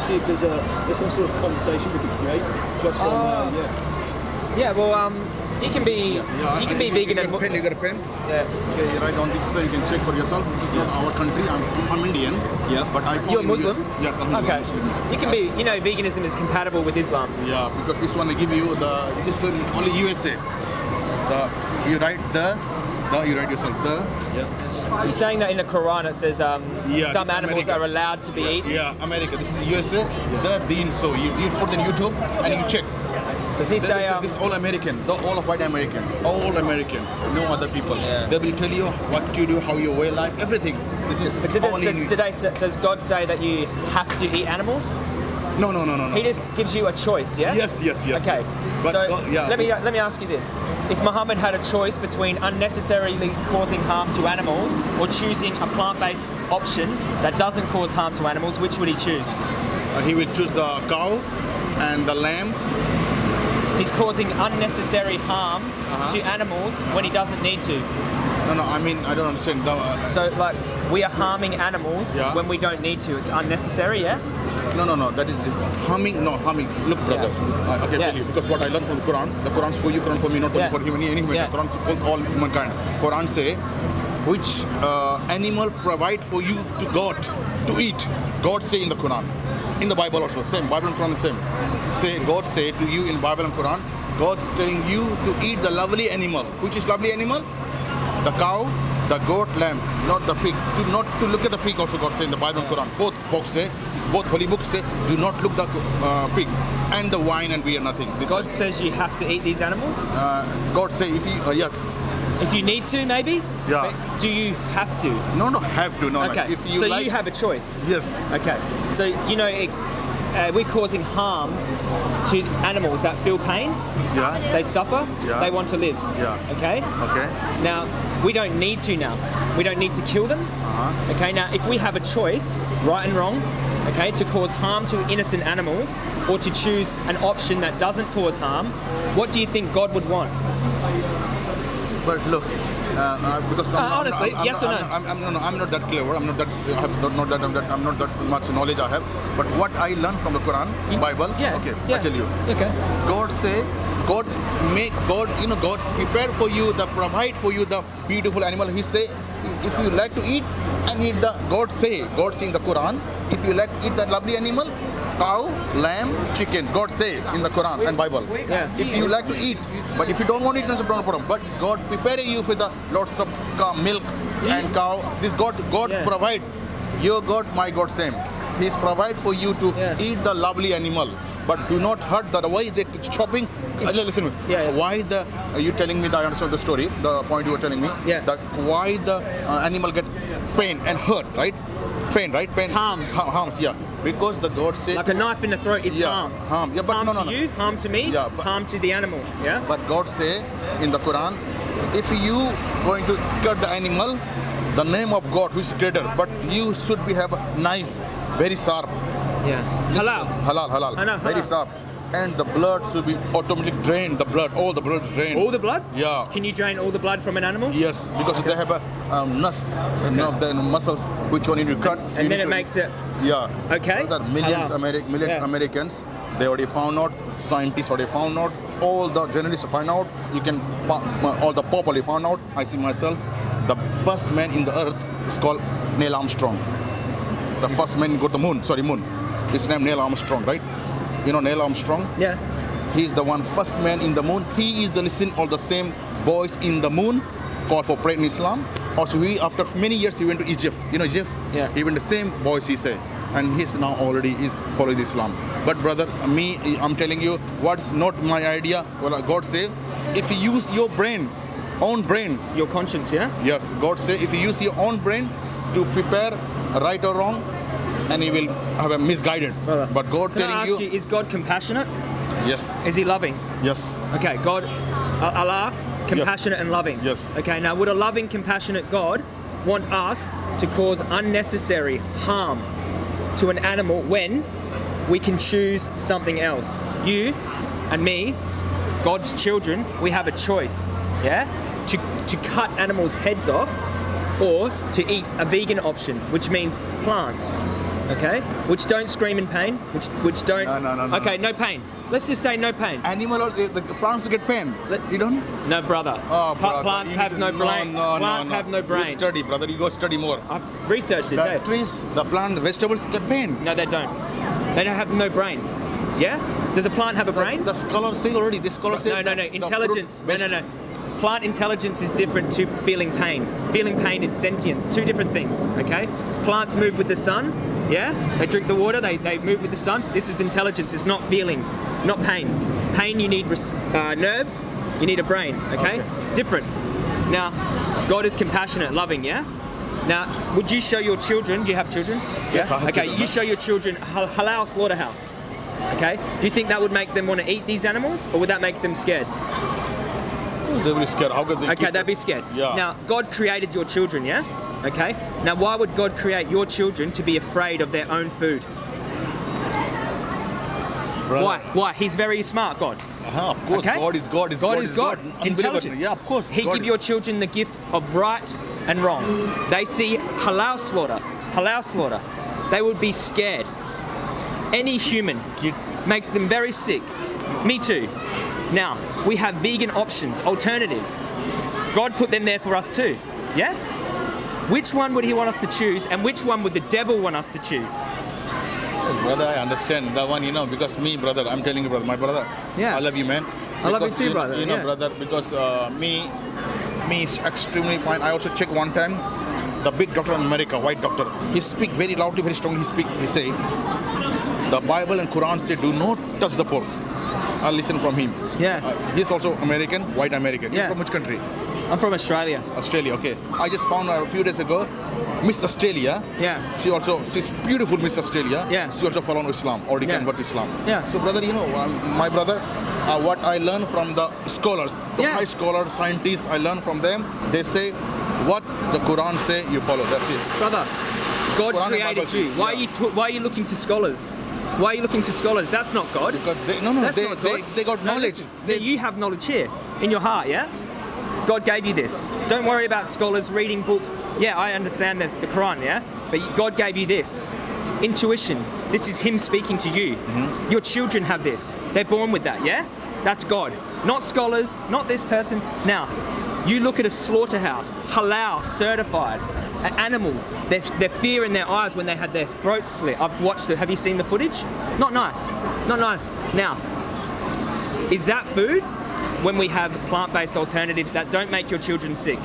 to see if there's a there's some sort of conversation we could create just from Ah. uh, yeah. Yeah, well, um, you can be you can be vegan you and got a pen, you got a pen? yeah. Okay, you write on this, so you can check for yourself. This is not our country. I'm, I'm Indian. Yeah. But I follow You're Muslim? Indians. Yes, I'm Okay. Muslim. You can be, you know, veganism is compatible with Islam. Yeah, because this one I give you the this is only USA. The you write the you write yourself the You're saying that in the Quran it says um, Yeah, some animals America. are allowed to be eaten. yeah America. This is USA. The deen. So you, you put in YouTube and you check. Does he say um, this is all American, the all of white American, all American, no other people. Yeah. They will tell you what you do, how you wear life, everything. This is but did, does, does God say that you have to eat animals? No, no, no, no, no. He just gives you a choice, yeah? Yes, yes, yes. Okay, yes. But, so uh, yeah. let me let me ask you this: If Muhammad had a choice between unnecessarily causing harm to animals or choosing a plant-based option that doesn't cause harm to animals, which would he choose? Uh, he would choose the cow and the lamb. He's causing unnecessary harm Uh-huh. to animals when he doesn't need to. No, no, I mean, I don't understand. The, uh, So, like, we are harming animals Yeah. when we don't need to. It's unnecessary, yeah? no, no, no, that is harming, No, humming. Look, brother, I, I can Yeah. tell you because what I learned from the Quran, the Quran's for you, Quran for me, not only Yeah. for human, any human. Yeah. Quran's for all humankind. Quran say, which uh, animal provide for you to God to eat? God say in the Quran, in the Bible also, same. Bible and Quran is same. Say God say to you in Bible and Quran, God's telling you to eat the lovely animal. Which is lovely animal? The cow, the goat, lamb, not the pig. Do not to look at the pig. Also, God say in the Bible and Quran. Both books say, both holy books say, do not look the uh, pig and the wine and beer. Nothing. This God says you have to eat these animals. uh, God say if you uh, yes, If you need to, maybe? Yeah. But do you have to? no, no, have to no. no. Okay, If you so like, you have a choice. yes, Okay, so you know, it, uh, we're causing harm to animals that feel pain, yeah, they suffer, Yeah. they want to live. yeah, Okay? okay, Now, we don't need to now. We don't need to kill them. uh-huh. Okay, now if we have a choice, right and wrong, okay, to cause harm to innocent animals or to choose an option that doesn't cause harm, what do you think God would want? But look. Uh, uh, because I'm, Uh, I'm- honestly, I'm, yes or I'm, no? I'm, I'm, no, no, I'm not that clever. I'm not that. I have not, not that. I'm, that. I'm not that much knowledge I have. But what I learned from the Quran, Bible. Yeah. Okay, yeah. I tell you. Okay. God say, God make God, you know, God prepare for you, the provide for you the beautiful animal. He say, if you like to eat and eat the God say, God say in the Quran, if you like to eat that lovely animal, cow, lamb, chicken. God say in the Quran and Bible. Yeah. If you like to eat, but if you don't want to eat, that's no problem. But God preparing you for the lots of cow, milk and cow. This God, God Yeah. provide. Your God, my God, same. He's provide for you to eat the lovely animal. But do not hurt the why they chopping. Uh, listen. Yeah, yeah. why the are you telling me that I understand the story? The point you were telling me. Yeah. That why the uh, animal get pain and hurt, right? Pain, right? Pain. Harms, yeah. Because the God said. Like a knife in the throat is Yeah, harm. harm. Yeah, but harm no, no, to you, harm to me, Yeah, but- harm to the animal. Yeah. But God say in the Quran, if you going to cut the animal, the name of God who is greater, but you should be have a knife, very sharp. Yeah. Halal. Halal, halal. Know, Very sharp. And the blood should be automatically drained. The blood, all the blood drained. All the blood? Yeah. Can you drain all the blood from an animal? Yes, because they have a um, nus, you know, the muscles which one you need to cut. you And then it makes it. Yeah. Okay. There are millions. Ameri- millions Yeah. Americans. They already found out. Scientists already found out. All the journalists find out. You can. All the pop already found out. I see myself. The first man in the earth is called Neil Armstrong. The first man go to the moon. Sorry, moon. His name Neil Armstrong, right? You know Neil Armstrong. Yeah. He's the one first man in the moon. He is the listen all the same boys in the moon called for prayer in Islam. Also, we after many years he went to Egypt. You know Egypt. Yeah. Even the same boys he say, and he's now already is following Islam. But brother, me, I'm telling you, what's not my idea. Well, God say, if you use your brain, own brain. Your conscience, yeah? Yes, God say, if you use your own brain to prepare right or wrong, and you will have a misguided. Brother, But God Can I telling ask you, you, is God compassionate? yes, Is he loving? yes. Okay, God, uh, Allah, compassionate and loving. Yes. Okay, now would a loving, compassionate God want us to cause unnecessary harm to an animal when we can choose something else? You and me, God's children, we have a choice, yeah? To, to cut animals' heads off or to eat a vegan option, which means plants, okay, which don't scream in pain, which which don't. No, no, no, no, Okay, no pain. Let's just say no pain. Animal, or, the plants get pain. Let- you don't? No, brother. Oh, brother, plants have no brain. No, no, plants no, have no brain. You study, brother. You go study more. I've researched this. The eh? trees, the plant, the vegetables get pain. No, they don't. They don't have no brain. Yeah? Does a plant have a The, brain? the scholar say already. This scholar say. no, no, no. Intelligence. No, no, no. Plant intelligence is different to feeling pain. Feeling pain is sentience. Two different things. Okay. Plants move with the sun. Yeah. They drink the water. They, they move with the sun. This is intelligence. It's not feeling, not pain. Pain you need uh, nerves. You need a brain. Okay? Okay. Different. Now, God is compassionate, loving. Yeah. Now, would you show your children? Do you have children? Yes, I have Okay. children, You show your children halal slaughterhouse. Okay. Do you think that would make them want to eat these animals, or would that make them scared? They will be scared. How can they? Okay, they'd be scared. Yeah. Now, God created your children, yeah? Okay. Now, why would God create your children to be afraid of their own food? Brother, Why? Why? He's very smart, God. Uh-huh, of course, Okay? God is God. Is God is God. Unbelievable. Intelligent. Yeah, of course. He God give your children the gift of right and wrong. They see halal slaughter, halal slaughter. They would be scared. Any human kids. makes them very sick. Me too. Now, we have vegan options, alternatives. God put them there for us too. Yeah? Which one would he want us to choose and which one would the devil want us to choose? Brother, I understand that one, you know, because me, brother, I'm telling you, brother, my brother, Yeah. I love you, man. I love you Because, too, brother, You know, yeah. brother, because uh, me, me is extremely fine. I also check one time, the big doctor in America, white doctor. He speak very loudly, very strongly. He speak. He say, the Bible and Quran say, do not touch the pork. I listen from him. Yeah. Uh, he's also American, white American. Yeah. You're from which country? I'm from Australia. Australia. Okay. I just found out a few days ago, Miss Australia. Yeah. She also she's beautiful, Miss Australia. Yeah. She also follow Islam, already Yeah. convert to Islam. Yeah. So brother, you know, um, my brother, uh, what I learned from the scholars, the Yeah. high scholars, scientists, I learned from them. They say, what the Quran say, you follow. That's it. Brother, God Quran created you. Why are you why are you looking to scholars? Why are you looking to scholars? That's not God. They, no, no, That's they, not God. they got No, knowledge. listen, They, you have knowledge here in your heart, yeah? God gave you this. Don't worry about scholars reading books. Yeah, I understand the, the Quran, yeah? But God gave you this. Intuition. This is Him speaking to you. Mm-hmm. Your children have this. They're born with that, yeah? That's God. Not scholars, not this person. Now, you look at a slaughterhouse, halal, certified, an animal, their, their fear in their eyes when they had their throats slit. I've watched it. Have you seen the footage? Not nice. Not nice. Now, is that food when we have plant-based alternatives that don't make your children sick?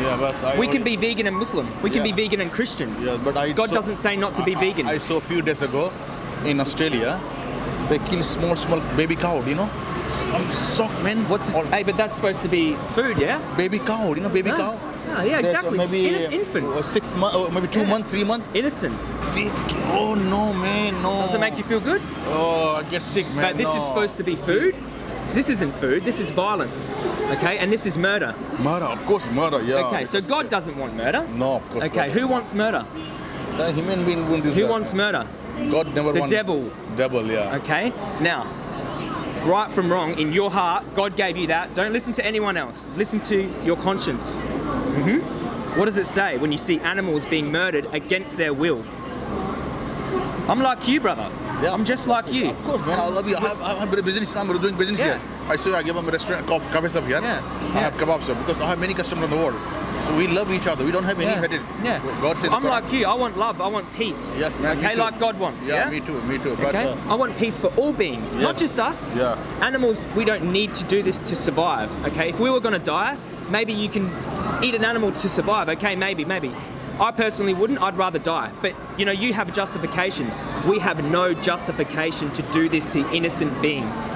yeah, but I We can be vegan and Muslim. We can Yeah. be vegan and Christian. Yeah, but I God saw- doesn't say not to be I- vegan. I, saw a few days ago in Australia, they kill small, small baby cow. You know, I'm shocked, man. What's All- hey? But that's supposed to be food, yeah? baby cow? You know, baby Ah, cow. Ah, yeah, There's, uh, exactly. Maybe In- infant. uh, six months, uh, maybe two Yeah. months, three months. Innocent. They, oh no, man, no. Does it make you feel good? Oh, I get sick, man. But this is supposed to be food. This isn't food. This is violence. Okay, and this is murder. murder, of course, murder. Yeah. Okay, so God doesn't want murder. No, of course. Okay, who wants murder? The human being won't Who that. wants murder? God never The devil. Devil, yeah. Okay? Now, right from wrong, in your heart, God gave you that. Don't listen to anyone else. Listen to your conscience. Hmm What does it say when you see animals being murdered against their will? I'm like you, brother. Yeah. I'm just like you. Of course, man. I love you. I have, I have a business. I'm doing business Yeah. here. I saw I give them a restaurant, cafe shop here. Yeah. I Yeah. have kebab shop because I have many customers in the world. So we love each other. We don't have any Yeah. hatred. Yeah. God said. I'm like you. I want love. I want peace. Yes, man. Okay, like God wants. Yeah. me too. Me too. But Okay. uh, I want peace for all beings, not just us. Yeah. Animals, we don't need to do this to survive. Okay. If we were going to die, maybe you can eat an animal to survive. Okay, maybe, maybe. I personally wouldn't. I'd rather die. But you know, you have a justification. We have no justification to do this to innocent beings.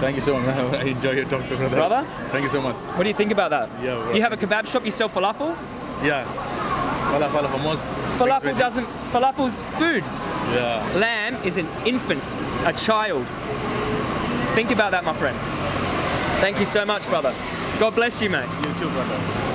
thank you so much. I enjoy your talk brother. Brother? Thank you so much. What do you think about that? Yeah, well- You have a kebab shop. You sell falafel. Yeah. Falafel almost. Falafel doesn't. Falafel's food. Yeah. Lamb is an infant, a child. Think about that, my friend. Thank you so much, brother. God bless you, mate. You too, brother.